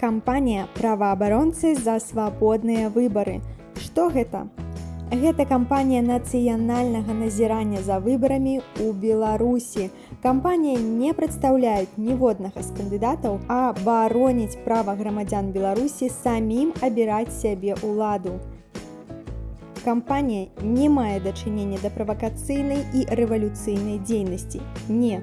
кампанія праваабаронцы за свабодныя выбары. Што гэта? Гэта кампанія нацыянальнага назірання за выбарамі ў Беларусі. Кампанія не прадстаўляюць ніводнага з кандыдатаў, а бароніць права грамадзян Беларусі самім абіраць сябе ўладу. Кампанія не мае дачынення да правакацыйнай і рэвалюцыйнай дзейнасці. Не,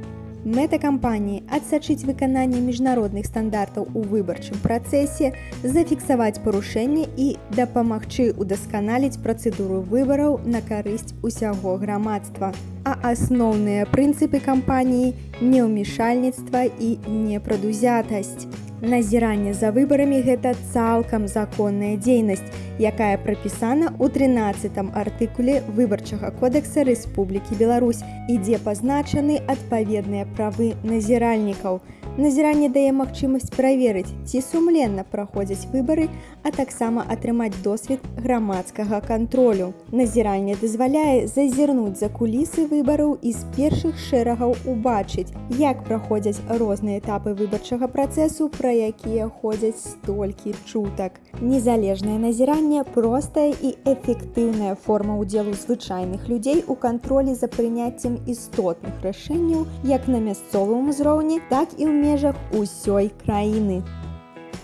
Мэта кампаніі адсачыць выкананне міжнародных стандартаў у выбарчым працэсе, зафіксаваць парушэнні і дапамагчы ўдасканаліць працэдуру выбараў на карысць усяго грамадства. А асноўныя прынцыпы кампаніі неўмешальніцтва і непрадузятасць. Назіранне за выбарамі гэта цалкам законная дзейнасць, якая прапісана ў 13 артыкуле выбарчага кодэкса Рэспублікі Беларусь, ідзе пазначаны адпаведныя правы назіральнікаў. Назіранне дае магчымасць праверыць, ці сумленна праходзяць выбары, а таксама атрымаць досвед грамадскага кантролю. Назіранне дазваляе зазірнуць за кулісы выбараў і з першых шэрагаў убачыць, як праходзяць розныя этапы выбарчага працэсу, пра якія ходзяць столькі чутак. Незалежнае назіранне простая і эфектыўная форма ўдзелу звычайных людзей у кантролі за прыняццем істотных рашэнняў як на мясцовым узроўні, так і ў межах усёй краіны.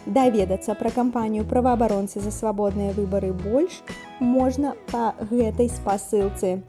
Даведацца пра кампанію праваабаронцы за свабодныя выбары больш можна па гэтай спасылцы.